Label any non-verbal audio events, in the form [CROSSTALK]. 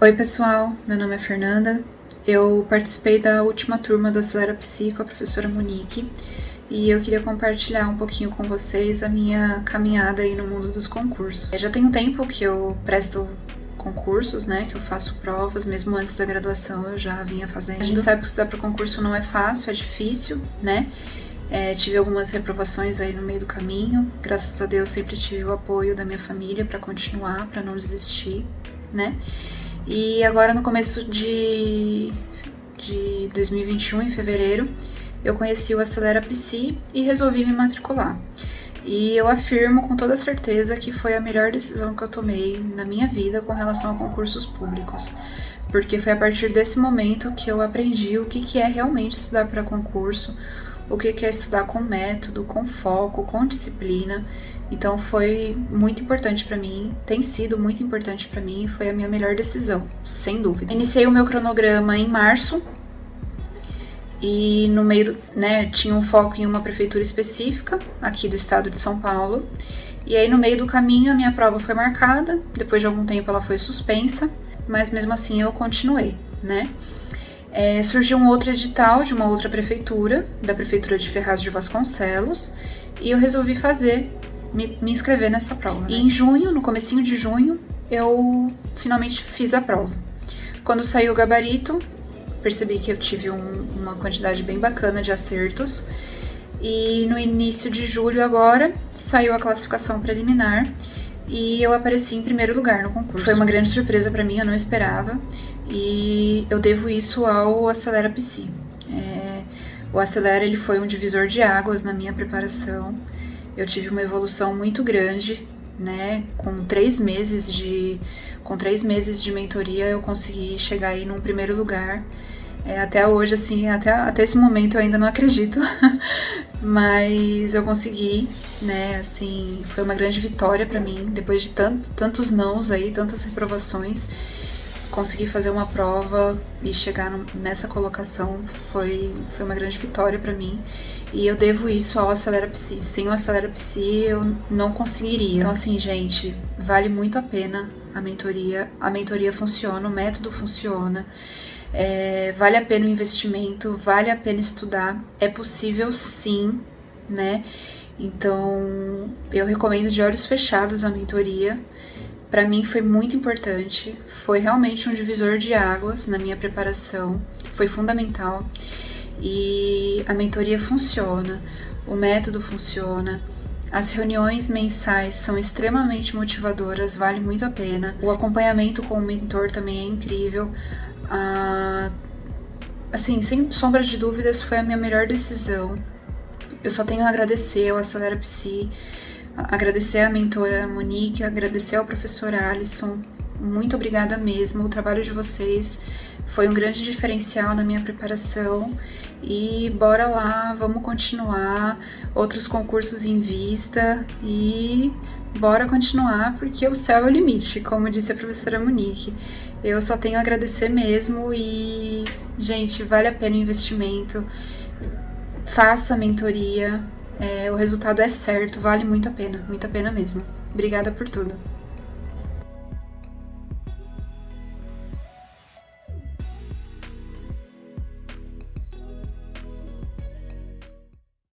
Oi pessoal, meu nome é Fernanda, eu participei da última turma do Acelera Psi com a professora Monique e eu queria compartilhar um pouquinho com vocês a minha caminhada aí no mundo dos concursos. Já tem um tempo que eu presto concursos, né, que eu faço provas, mesmo antes da graduação eu já vinha fazendo. A gente sabe que estudar para concurso não é fácil, é difícil, né, é, tive algumas reprovações aí no meio do caminho, graças a Deus sempre tive o apoio da minha família para continuar, para não desistir, né, e agora no começo de, de 2021, em fevereiro, eu conheci o Acelera Psi e resolvi me matricular. E eu afirmo com toda certeza que foi a melhor decisão que eu tomei na minha vida com relação a concursos públicos. Porque foi a partir desse momento que eu aprendi o que, que é realmente estudar para concurso, o que é estudar com método, com foco, com disciplina. Então foi muito importante para mim, tem sido muito importante para mim, foi a minha melhor decisão, sem dúvida. Iniciei o meu cronograma em março e no meio, né, tinha um foco em uma prefeitura específica aqui do estado de São Paulo. E aí no meio do caminho a minha prova foi marcada, depois de algum tempo ela foi suspensa, mas mesmo assim eu continuei, né? É, surgiu um outro edital de uma outra prefeitura, da prefeitura de Ferraz de Vasconcelos, e eu resolvi fazer, me, me inscrever nessa prova. Né? E em junho, no comecinho de junho, eu finalmente fiz a prova. Quando saiu o gabarito, percebi que eu tive um, uma quantidade bem bacana de acertos, e no início de julho agora, saiu a classificação preliminar, e eu apareci em primeiro lugar no concurso. Foi uma grande surpresa para mim, eu não esperava, e eu devo isso ao Acelera Psi. É, o Acelera ele foi um divisor de águas na minha preparação. Eu tive uma evolução muito grande, né? Com três meses de com três meses de mentoria eu consegui chegar aí num primeiro lugar. É, até hoje, assim, até, até esse momento eu ainda não acredito, [LAUGHS] mas eu consegui, né, assim, foi uma grande vitória para mim, depois de tanto, tantos nãos aí, tantas reprovações, conseguir fazer uma prova e chegar nessa colocação foi, foi uma grande vitória para mim. E eu devo isso ao Acelera Psi. Sem o Acelera Psi eu não conseguiria. Então assim, gente, vale muito a pena a mentoria. A mentoria funciona, o método funciona. É, vale a pena o investimento, vale a pena estudar. É possível sim, né? Então, eu recomendo de olhos fechados a mentoria para mim foi muito importante, foi realmente um divisor de águas na minha preparação, foi fundamental. E a mentoria funciona, o método funciona, as reuniões mensais são extremamente motivadoras, vale muito a pena. O acompanhamento com o mentor também é incrível. Ah, assim, sem sombra de dúvidas, foi a minha melhor decisão. Eu só tenho a agradecer ao Acelera Psi, agradecer à mentora Monique, agradecer ao professor Alisson. Muito obrigada mesmo. O trabalho de vocês foi um grande diferencial na minha preparação. E bora lá, vamos continuar. Outros concursos em vista e bora continuar porque o céu é o limite, como disse a professora Monique. Eu só tenho a agradecer mesmo e, gente, vale a pena o investimento. Faça a mentoria, é, o resultado é certo, vale muito a pena, muito a pena mesmo. Obrigada por tudo.